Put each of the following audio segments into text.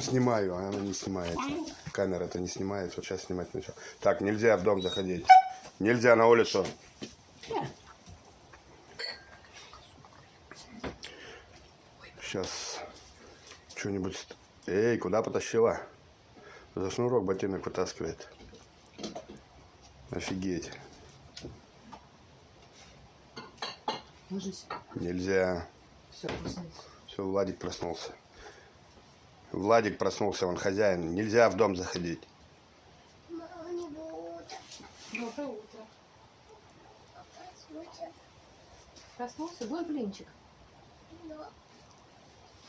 Снимаю, а она не снимается. Камера это не снимает, вот сейчас снимать начал. Так, нельзя в дом заходить. Нельзя на улицу. Сейчас что-нибудь... Эй, куда потащила? За шнурок ботинок вытаскивает. Офигеть. Ложись. Нельзя. Все, проснулся. Все, Владик проснулся. Владик проснулся, он хозяин. Нельзя в дом заходить. Мама не будет. Доброе утро. Проснулся? Будет блинчик? Но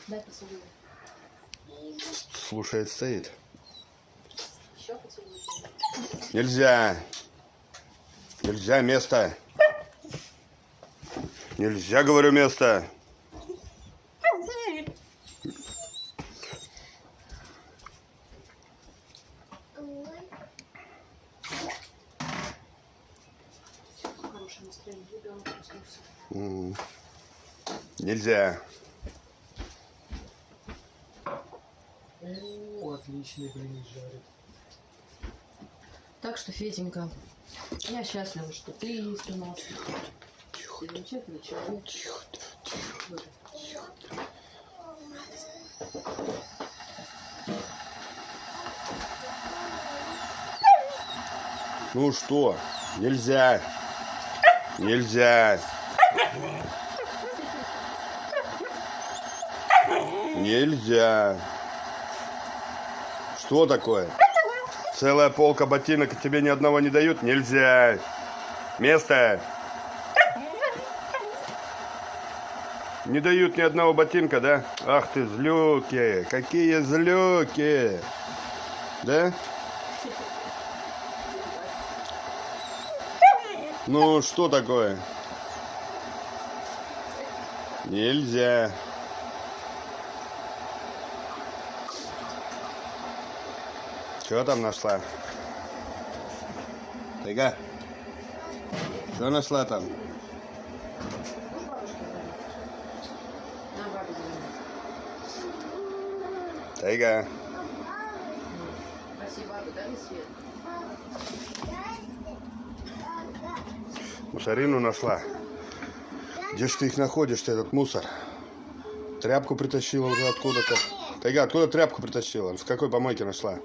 Дай поцелую. Слушает, стоит. Еще поцелуй. Нельзя. Нельзя место. Нельзя, говорю, место. Хорошее настроение. Ребенок проснулся. М. Нельзя. О, отличный блин жарит. Так что, Феденька, я счастлива, что ты есть у нас. Ты замечательный человек. Вот. Ну что? Нельзя. Нельзя. Нельзя. Что такое? Целая полка ботинок, и тебе ни одного не дают? Нельзя. Место. Не дают ни одного ботинка, да? Ах ты, злюки. Какие злюки. Да? Ну, что такое? Нельзя. Что там нашла? Тайга? Что нашла там? Тайга. Спасибо, мне свет. Мусорину нашла. Где ж ты их находишь-то, этот мусор? Тряпку притащила уже откуда-то. Тайга, откуда тряпку притащила? В какой помойке нашла?